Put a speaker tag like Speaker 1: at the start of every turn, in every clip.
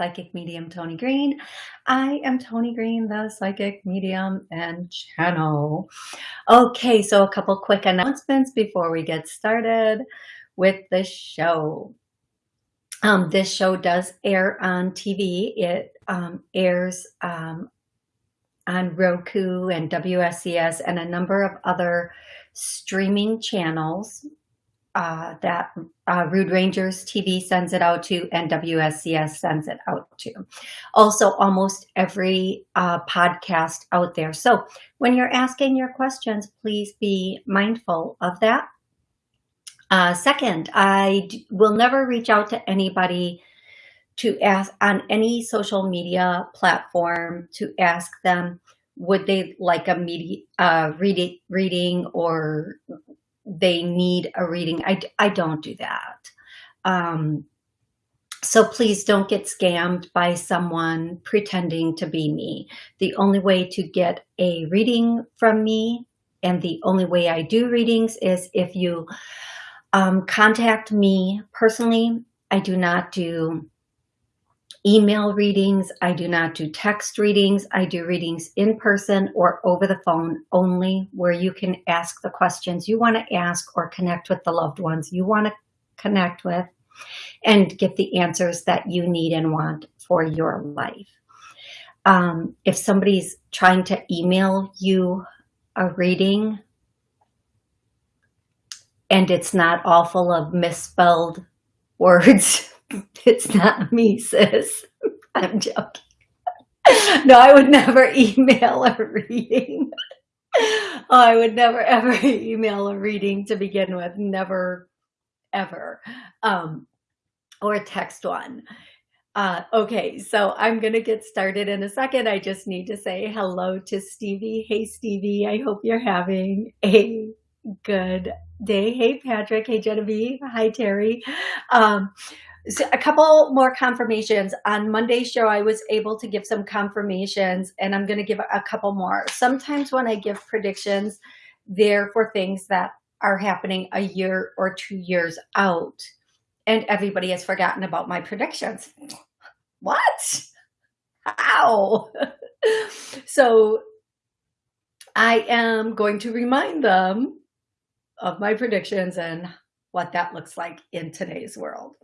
Speaker 1: Psychic Medium Toni Green. I am Toni Green, the Psychic Medium and channel. Okay, so a couple quick announcements before we get started with the show. Um, this show does air on TV. It um, airs um, on Roku and WSCS and a number of other streaming channels uh, that uh, Rude Rangers TV sends it out to and WSCS sends it out to. Also, almost every uh, podcast out there. So when you're asking your questions, please be mindful of that. Uh, second, I will never reach out to anybody to ask on any social media platform to ask them would they like a media uh, reading, reading or they need a reading. I, I don't do that. Um, so please don't get scammed by someone pretending to be me. The only way to get a reading from me and the only way I do readings is if you um, contact me personally. I do not do email readings. I do not do text readings. I do readings in person or over the phone only where you can ask the questions you want to ask or connect with the loved ones you want to connect with and get the answers that you need and want for your life. Um, if somebody's trying to email you a reading and it's not all full of misspelled words, It's not me, sis. I'm joking. No, I would never email a reading. Oh, I would never ever email a reading to begin with. Never, ever. Um, or text one. Uh, okay, so I'm going to get started in a second. I just need to say hello to Stevie. Hey, Stevie, I hope you're having a good day. Hey, Patrick. Hey, Genevieve. Hi, Terry. Um, so a couple more confirmations on Monday's show. I was able to give some confirmations and I'm going to give a couple more. Sometimes when I give predictions, they're for things that are happening a year or two years out and everybody has forgotten about my predictions. What? How? so I am going to remind them of my predictions and what that looks like in today's world.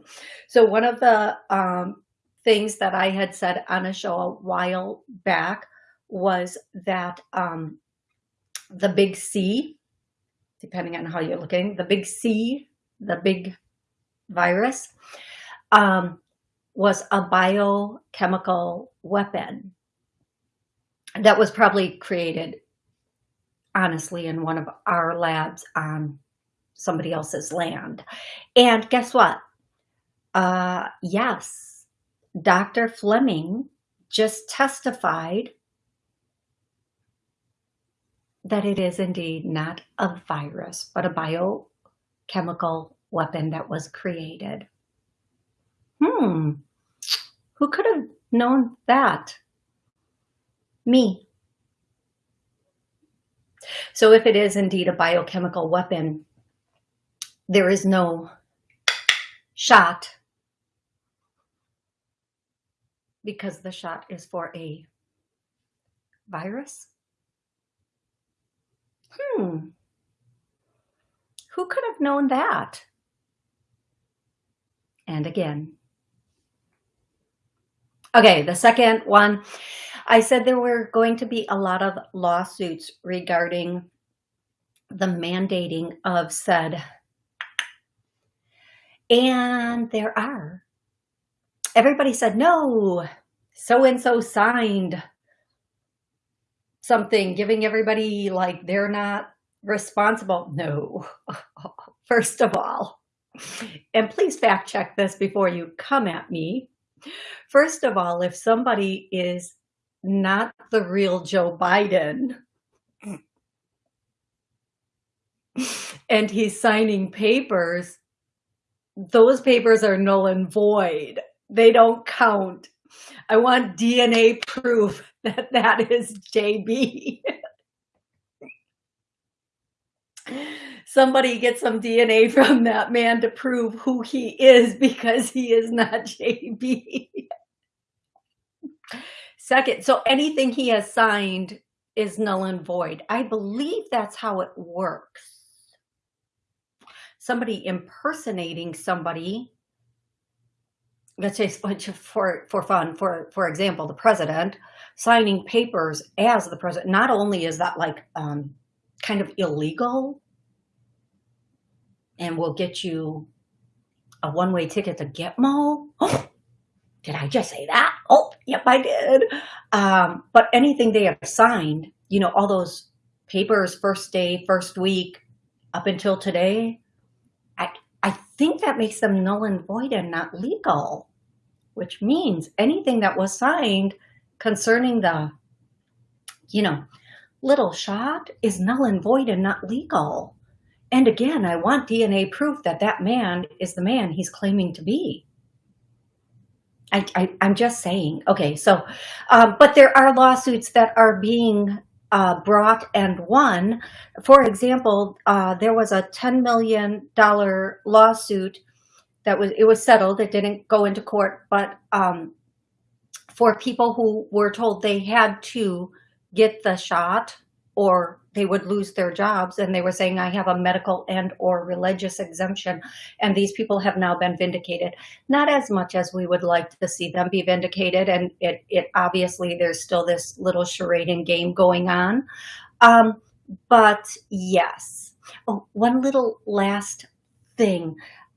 Speaker 1: So one of the um, things that I had said on a show a while back was that um, the big C, depending on how you're looking, the big C, the big virus, um, was a biochemical weapon that was probably created honestly in one of our labs on somebody else's land. And guess what? Uh, yes, Dr. Fleming just testified that it is indeed not a virus, but a biochemical weapon that was created. Hmm, who could have known that? Me. So if it is indeed a biochemical weapon, there is no shot because the shot is for a virus. Hmm. Who could have known that? And again. Okay, the second one, I said there were going to be a lot of lawsuits regarding the mandating of said and there are. Everybody said, no, so-and-so signed something, giving everybody like they're not responsible. No, first of all, and please fact check this before you come at me. First of all, if somebody is not the real Joe Biden and he's signing papers those papers are null and void. They don't count. I want DNA proof that that is JB. Somebody get some DNA from that man to prove who he is because he is not JB. Second, so anything he has signed is null and void. I believe that's how it works. Somebody impersonating somebody, let's say for, for fun, for, for example, the president signing papers as the president, not only is that like um, kind of illegal and will get you a one-way ticket to Gitmo. Oh, did I just say that? Oh, yep, I did. Um, but anything they have signed, you know, all those papers, first day, first week, up until today, think that makes them null and void and not legal, which means anything that was signed concerning the, you know, little shot is null and void and not legal. And again, I want DNA proof that that man is the man he's claiming to be. I, I, am just saying. Okay, so, um, but there are lawsuits that are being uh, brought and won. For example, uh, there was a $10 million lawsuit that was, it was settled. It didn't go into court, but um, for people who were told they had to get the shot or they would lose their jobs and they were saying I have a medical and or religious exemption and these people have now been vindicated. Not as much as we would like to see them be vindicated and it it obviously there's still this little charade and game going on. Um, but yes. Oh one little last thing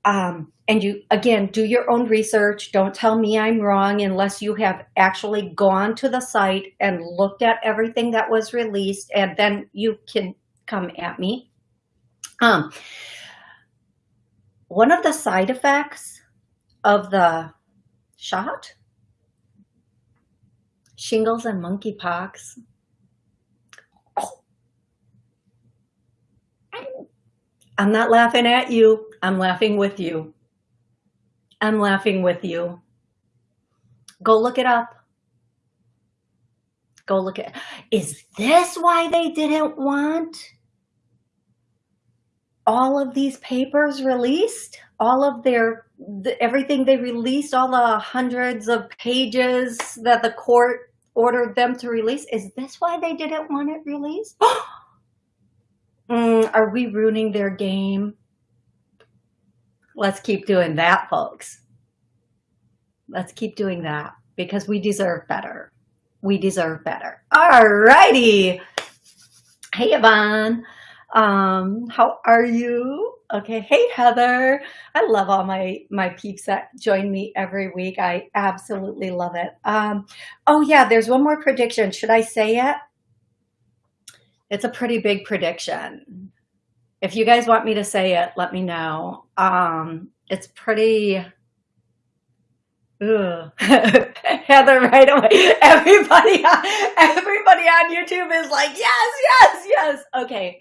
Speaker 1: um, and you, again, do your own research. Don't tell me I'm wrong unless you have actually gone to the site and looked at everything that was released and then you can come at me. Um, one of the side effects of the shot, shingles and monkeypox, I'm not laughing at you. I'm laughing with you. I'm laughing with you. Go look it up. Go look at, is this why they didn't want all of these papers released? All of their, the, everything they released, all the hundreds of pages that the court ordered them to release. Is this why they didn't want it released? Mm, are we ruining their game? Let's keep doing that, folks. Let's keep doing that because we deserve better. We deserve better. All righty. Hey, Yvonne. Um, how are you? Okay. Hey, Heather. I love all my, my peeps that join me every week. I absolutely love it. Um, oh yeah, there's one more prediction. Should I say it? It's a pretty big prediction. If you guys want me to say it, let me know. Um, it's pretty, Ugh. Heather right away. Everybody, everybody on YouTube is like, yes, yes, yes. Okay.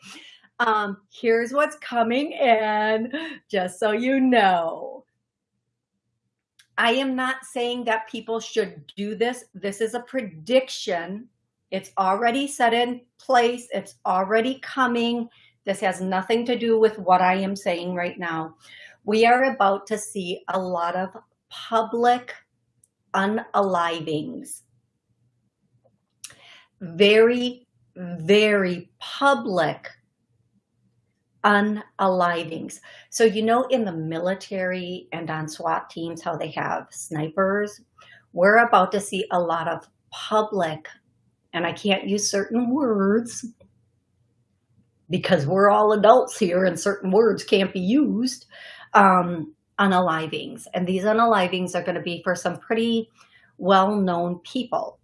Speaker 1: Um, here's what's coming in, just so you know. I am not saying that people should do this. This is a prediction it's already set in place. It's already coming. This has nothing to do with what I am saying right now. We are about to see a lot of public unalivings. Very, very public unalivings. So, you know, in the military and on SWAT teams, how they have snipers, we're about to see a lot of public and I can't use certain words because we're all adults here and certain words can't be used, um, unalivings. And these unalivings are going to be for some pretty well-known people.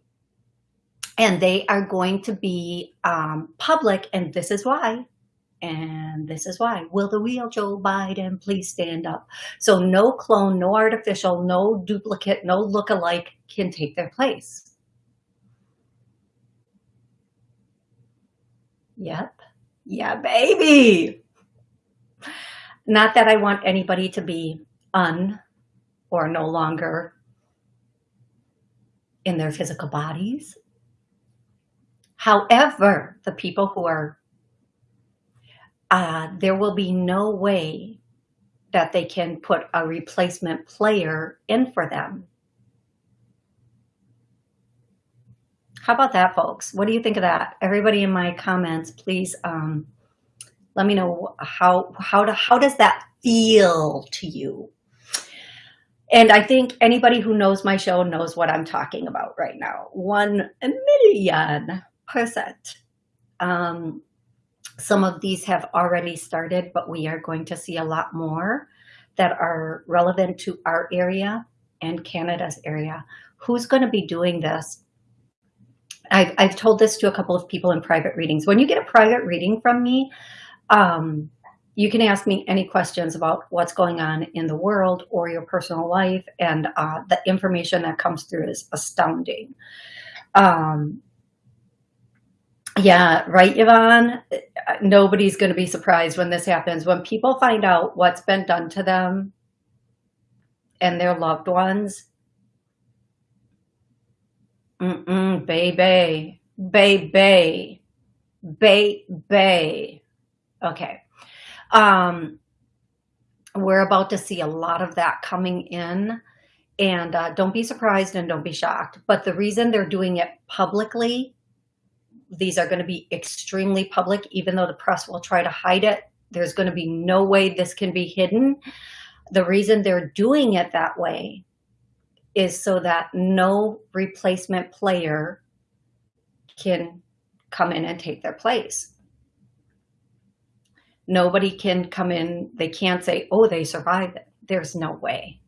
Speaker 1: And they are going to be um, public, and this is why. And this is why. Will the real Joe Biden please stand up? So no clone, no artificial, no duplicate, no look-alike can take their place. Yep. Yeah, baby. Not that I want anybody to be un or no longer in their physical bodies. However, the people who are, uh, there will be no way that they can put a replacement player in for them. How about that, folks? What do you think of that? Everybody in my comments, please um, let me know how how to, how does that feel to you? And I think anybody who knows my show knows what I'm talking about right now. One million percent. Um, some of these have already started, but we are going to see a lot more that are relevant to our area and Canada's area. Who's going to be doing this? I've, I've told this to a couple of people in private readings. When you get a private reading from me, um, you can ask me any questions about what's going on in the world or your personal life, and uh, the information that comes through is astounding. Um, yeah, right, Yvonne? Nobody's going to be surprised when this happens. When people find out what's been done to them and their loved ones, mm-mm, baby, baby, baby. Okay. Um, we're about to see a lot of that coming in and uh, don't be surprised and don't be shocked. But the reason they're doing it publicly these are going to be extremely public, even though the press will try to hide it. There's going to be no way this can be hidden. The reason they're doing it that way is so that no replacement player can come in and take their place. Nobody can come in. They can't say, oh, they survived it. There's no way.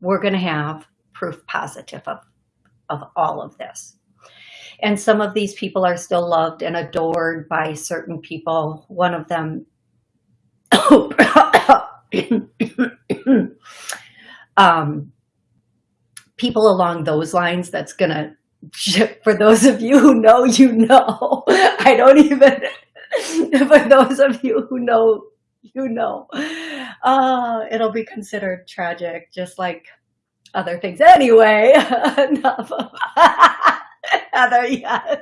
Speaker 1: We're going to have proof positive of, of all of this. And some of these people are still loved and adored by certain people. One of them, um, people along those lines, that's to, for those of you who know, you know. I don't even, for those of you who know, you know. Uh, it'll be considered tragic, just like other things. Anyway, enough. Heather, yes.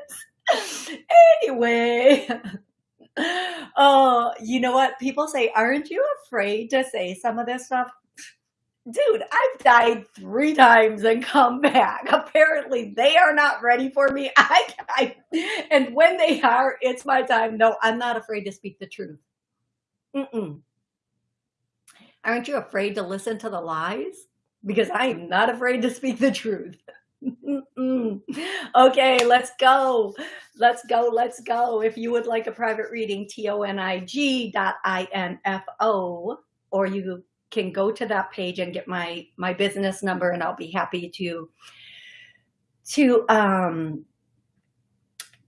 Speaker 1: Anyway. Oh, you know what? People say, aren't you afraid to say some of this stuff? Dude, I've died three times and come back. Apparently, they are not ready for me. I, I and when they are, it's my time. No, I'm not afraid to speak the truth. Mm-mm. Aren't you afraid to listen to the lies? Because I am not afraid to speak the truth. okay, let's go. Let's go. Let's go. If you would like a private reading, T-O-N-I-G dot I-N-F-O, or you can go to that page and get my, my business number and I'll be happy to, to, um,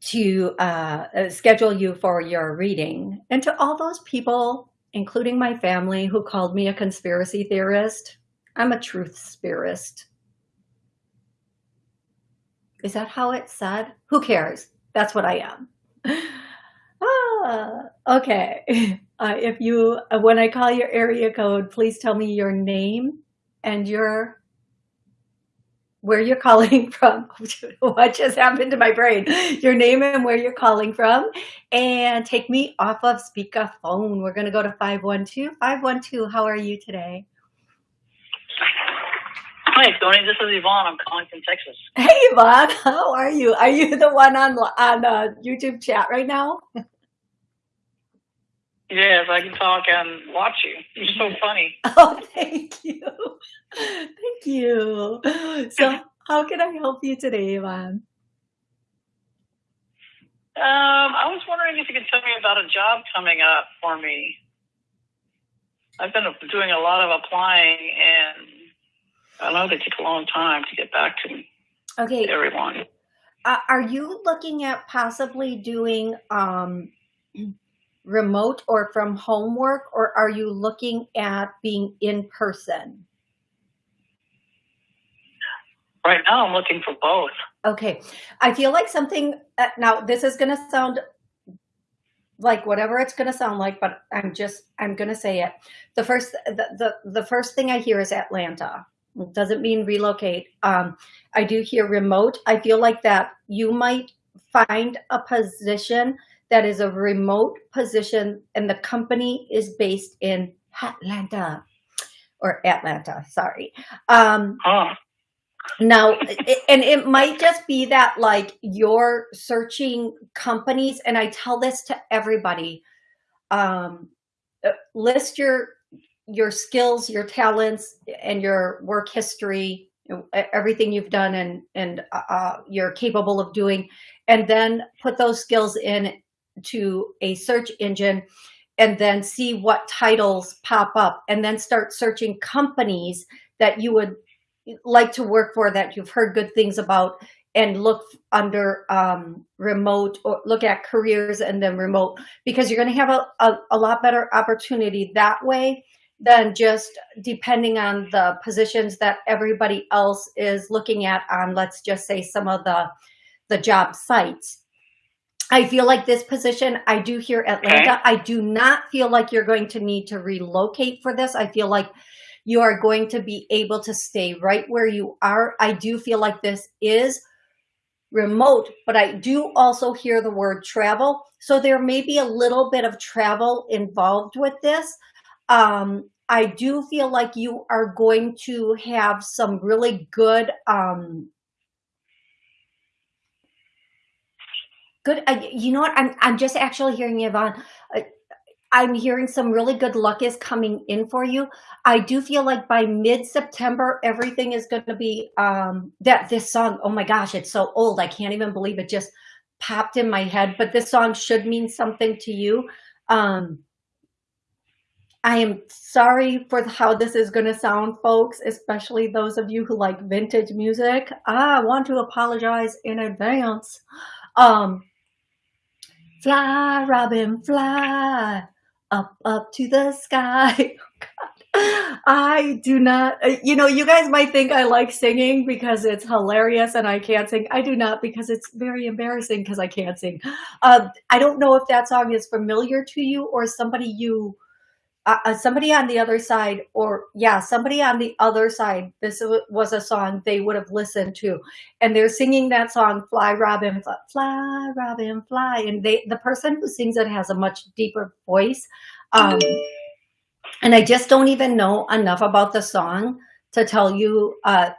Speaker 1: to uh, schedule you for your reading. And to all those people, including my family, who called me a conspiracy theorist, I'm a truth spirist. Is that how it's said? Who cares? That's what I am. ah, okay. Uh, if you, uh, when I call your area code, please tell me your name and your, where you're calling from. what just happened to my brain? Your name and where you're calling from. And take me off of speakerphone. We're going to go to 512. 512, how are you today?
Speaker 2: Hi, Toni. This is Yvonne. I'm calling from Texas.
Speaker 1: Hey, Yvonne. How are you? Are you the one on on uh, YouTube chat right now?
Speaker 2: Yes, I can talk and watch you. You're so funny.
Speaker 1: Oh, thank you. Thank you. So, how can I help you today, Yvonne?
Speaker 2: Um, I was wondering if you could tell me about a job coming up for me. I've been doing a lot of applying and I know they take a long time to get back to me.
Speaker 1: okay.
Speaker 2: everyone.
Speaker 1: Uh, are you looking at possibly doing um, remote or from home work, or are you looking at being in person?
Speaker 2: Right now, I'm looking for both.
Speaker 1: Okay. I feel like something, uh, now this is going to sound like whatever it's going to sound like, but I'm just, I'm going to say it. The first, the, the, the first thing I hear is Atlanta doesn't mean relocate. Um, I do hear remote. I feel like that you might find a position that is a remote position and the company is based in Atlanta or Atlanta, sorry. Um,
Speaker 2: oh.
Speaker 1: now, and it might just be that like you're searching companies, and I tell this to everybody, um, uh, list your your skills, your talents, and your work history, everything you've done and and uh, uh, you're capable of doing, and then put those skills in to a search engine and then see what titles pop up and then start searching companies that you would like to work for that you've heard good things about and look under um, remote or look at careers and then remote because you're going to have a, a, a, lot better opportunity that way than just depending on the positions that everybody else is looking at on let's just say some of the the job sites I feel like this position, I do hear Atlanta. Okay. I do not feel like you're going to need to relocate for this. I feel like you are going to be able to stay right where you are. I do feel like this is remote, but I do also hear the word travel. So there may be a little bit of travel involved with this. Um, I do feel like you are going to have some really good, um, good, I, you know what, I'm, I'm just actually hearing Yvonne, uh, I'm hearing some really good luck is coming in for you. I do feel like by mid-September, everything is going to be um, that this song. Oh my gosh, it's so old. I can't even believe it just popped in my head. But this song should mean something to you. Um, I am sorry for how this is going to sound, folks, especially those of you who like vintage music. I want to apologize in advance. Um, fly, Robin, fly up, up to the sky. Oh, I do not, uh, you know, you guys might think I like singing because it's hilarious and I can't sing. I do not because it's very embarrassing because I can't sing. Uh, I don't know if that song is familiar to you or somebody you uh, uh, somebody on the other side or yeah somebody on the other side this was a song they would have listened to. And they're singing that song fly robin fly, robin fly. And they the person who sings it has a much deeper voice. Um, and i just don't even know enough about the song to tell you uh,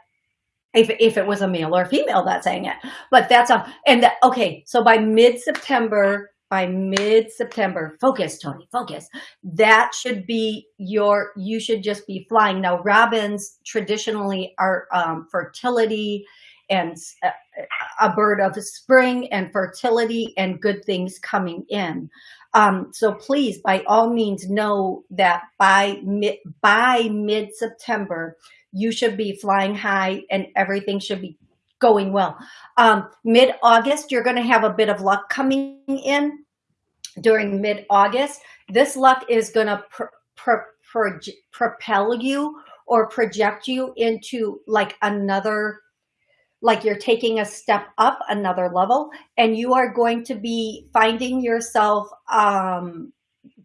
Speaker 1: if, if it was a male or female that sang it. But that's a and that, okay so by mid-september by mid-September. Focus, Toni, focus. That should be your, you should just be flying. Now, robins traditionally are um, fertility and a, a, bird of spring and fertility and good things coming in. Um, so please, by all means, know that by mid, by mid-September, you should be flying high and everything should be going well. Um, Mid-August, you're going to have a bit of luck coming in during mid-August. This luck is going to pr pr pr propel you or project you into like another like you're taking a step up another level and you are going to be finding yourself um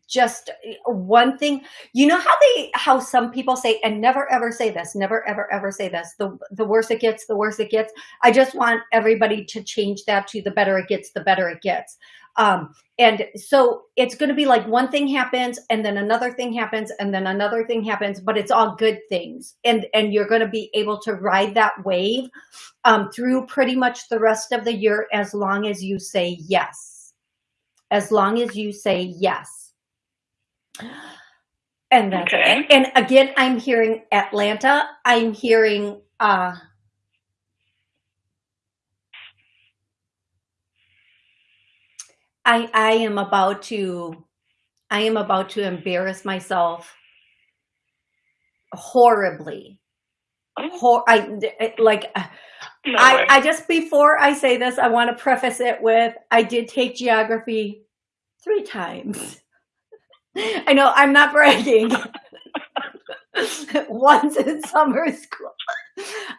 Speaker 1: just one thing you know how they how some people say and never ever say this never ever ever say this the the worse it gets the worse it gets i just want everybody to change that to the better it gets the better it gets um, and so it's going to be like one thing happens and then another thing happens and then another thing happens, but it's all good things. And, and you're going to be able to ride that wave um, through pretty much the rest of the year as long as you say yes. As long as you say yes. And that's okay. And again, I'm hearing Atlanta. I'm hearing uh, I, I am about to, I am about to embarrass myself horribly. Hor I, like, uh, no I, I just, before I say this, I want to preface it with, I did take geography three times. I know I'm not bragging. Once in summer school.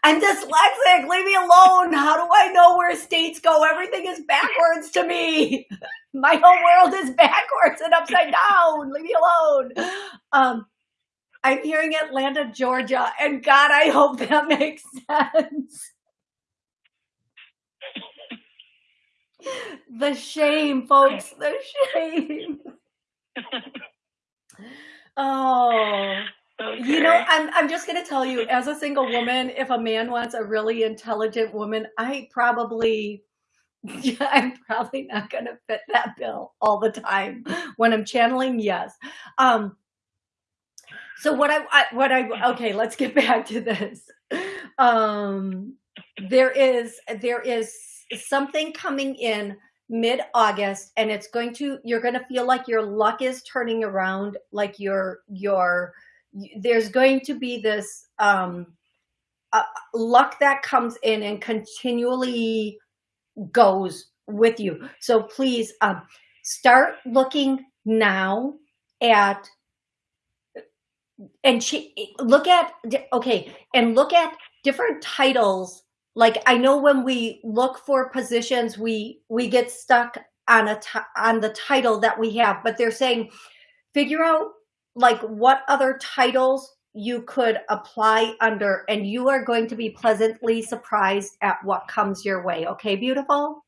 Speaker 1: I'm dyslexic. Leave me alone. How do I know where states go? Everything is backwards to me. My whole world is backwards and upside down. Leave me alone. Um, I'm hearing Atlanta, Georgia, and God, I hope that makes sense. the shame, folks, the shame. oh.
Speaker 2: Okay.
Speaker 1: You know, I'm, I'm just going to tell you, as a single woman, if a man wants a really intelligent woman, I probably, yeah, I'm probably not going to fit that bill all the time. When I'm channeling, yes. Um, so what I, I, what I, okay, let's get back to this. Um, there is, there is something coming in mid-August and it's going to, you're going to feel like your luck is turning around, like your, your, there's going to be this um, uh, luck that comes in and continually goes with you. So please um, start looking now at and look at okay and look at different titles like i know when we look for positions we we get stuck on a on the title that we have but they're saying figure out like what other titles you could apply under and you are going to be pleasantly surprised at what comes your way. Okay, beautiful?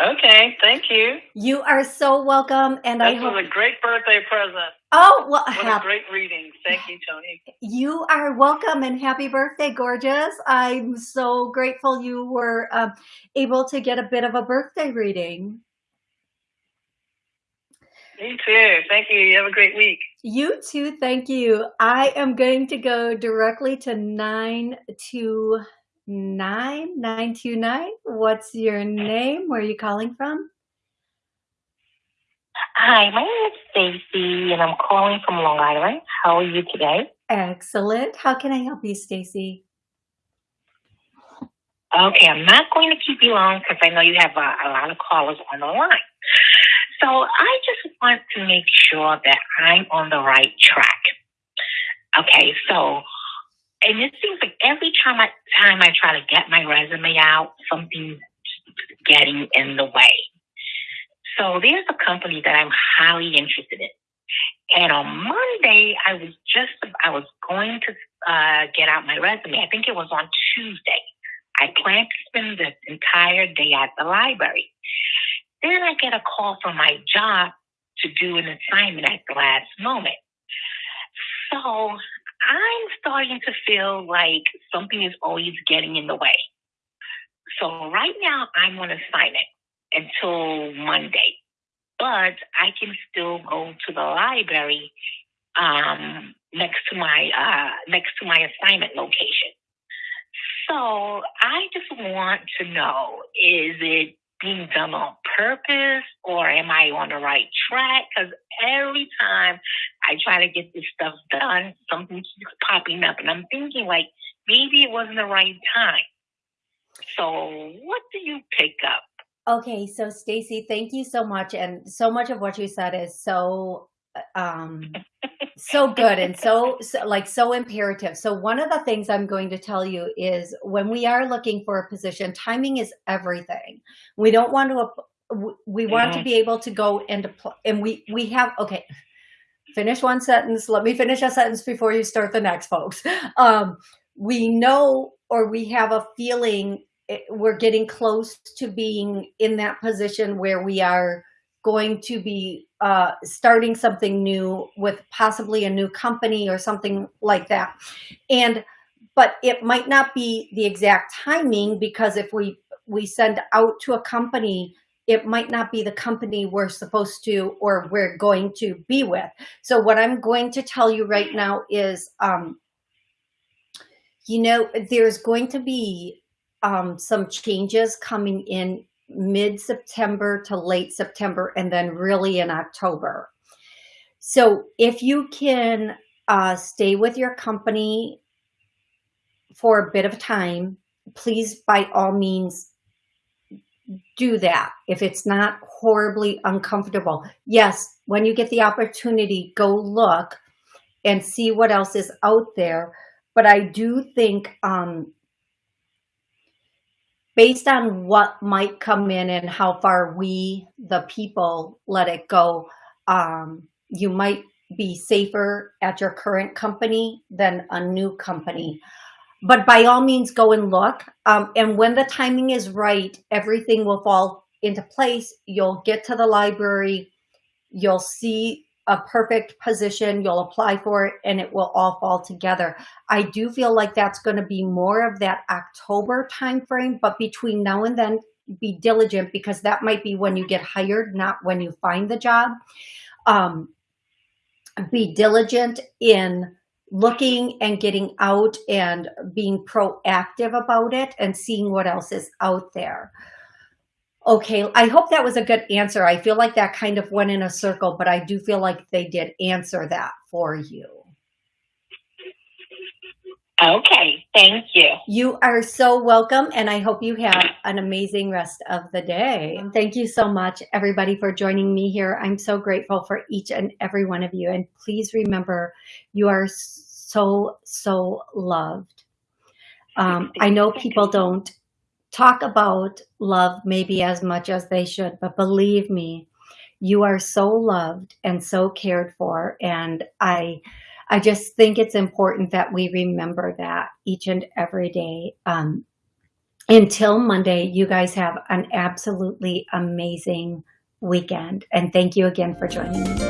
Speaker 2: Okay, thank you.
Speaker 1: You are so welcome. And I hope
Speaker 2: was a great birthday present.
Speaker 1: Oh, well,
Speaker 2: what a great reading. Thank you, Toni.
Speaker 1: You are welcome and happy birthday, gorgeous. I'm so grateful you were um, able to get a bit of a birthday reading.
Speaker 2: Me too. Thank you. You have a great week.
Speaker 1: You too. Thank you. I am going to go directly to 929. 929. What's your name? Where are you calling from?
Speaker 3: Hi, my name is Stacy and I'm calling from Long Island. How are you today?
Speaker 1: Excellent. How can I help you, Stacy?
Speaker 3: Okay, I'm not going to keep you long because I know you have a, a lot of callers on the line. So I just want to make sure that I'm on the right track. Okay, so and it seems like every time I time I try to get my resume out, something's getting in the way. So there's a company that I'm highly interested in. And on Monday, I was just I was going to uh, get out my resume. I think it was on Tuesday. I planned to spend the entire day at the library. Then I get a call from my job to do an assignment at the last moment. So I'm starting to feel like something is always getting in the way. So right now I'm on assignment until Monday, but I can still go to the library um, next to my uh, next to my assignment location. So I just want to know: is it being done on purpose or am I on the right track? Because every time I try to get this stuff done, something keeps popping up. And I'm thinking, like, maybe it wasn't the right time. So, what do you pick up?
Speaker 1: Okay, so Stacy, thank you so much. And so much of what you said is so um so good and so, so, like so imperative. So one of the things i'm going to tell you is when we are looking for a position timing is everything. We don't want to we want to mm-hmm. be able to go into and we we have okay. Finish one sentence. Let me finish a sentence before you start the next folks. Um we know or we have a feeling we're getting close to being in that position where we are going to be uh, starting something new with possibly a new company or something like that. And, but it might not be the exact timing because if we, we send out to a company, it might not be the company we're supposed to or we're going to be with. So what I'm going to tell you right now is, um, you know, there's going to be um, some changes coming in mid-September to late September and then really in October. So if you can uh, stay with your company for a bit of time, please by all means do that if it's not horribly uncomfortable. Yes, when you get the opportunity, go look and see what else is out there. But I do think um, based on what might come in and how far we, the people, let it go, um, you might be safer at your current company than a new company. But by all means, go and look. Um, and when the timing is right, everything will fall into place. You'll get to the library. You'll see a perfect position. You'll apply for it and it will all fall together. I do feel like that's going to be more of that October timeframe, but between now and then, be diligent because that might be when you get hired, not when you find the job. Um, be diligent in looking and getting out and being proactive about it and seeing what else is out there. Okay, I hope that was a good answer. I feel like that kind of went in a circle, but I do feel like they did answer that for you.
Speaker 3: Okay, thank you.
Speaker 1: You are so welcome, and I hope you have an amazing rest of the day. Thank you so much, everybody, for joining me here. I'm so grateful for each and every one of you. And please remember, you are so, so loved. Um, I know people don't talk about love maybe as much as they should, but believe me, you are so loved and so cared for. And I, I just think it's important that we remember that each and every day. Um, until Monday, you guys have an absolutely amazing weekend. And thank you again for joining me.